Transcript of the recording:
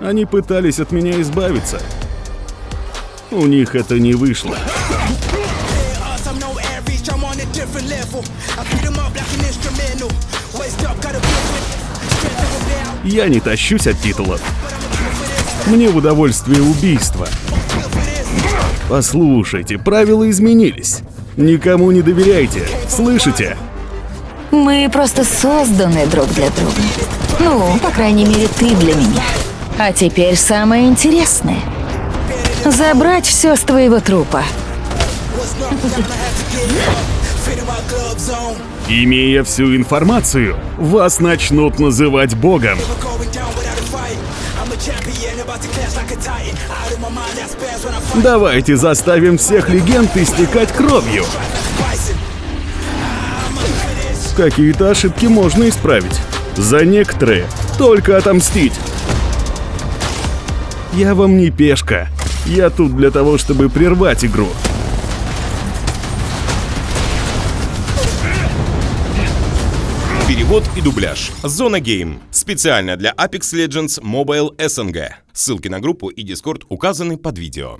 Они пытались от меня избавиться. У них это не вышло. Я не тащусь от титулов. Мне в удовольствие убийство. Послушайте, правила изменились. Никому не доверяйте, слышите? Мы просто созданы друг для друга. Ну, по крайней мере, ты для меня. А теперь самое интересное. Забрать все с твоего трупа. Имея всю информацию, вас начнут называть богом. Давайте заставим всех легенд истекать кровью. Какие-то ошибки можно исправить. За некоторые только отомстить. Я вам не пешка. Я тут для того, чтобы прервать игру. Перевод и дубляж. Зона Гейм. Специально для Apex Legends Mobile SNG. Ссылки на группу и Discord указаны под видео.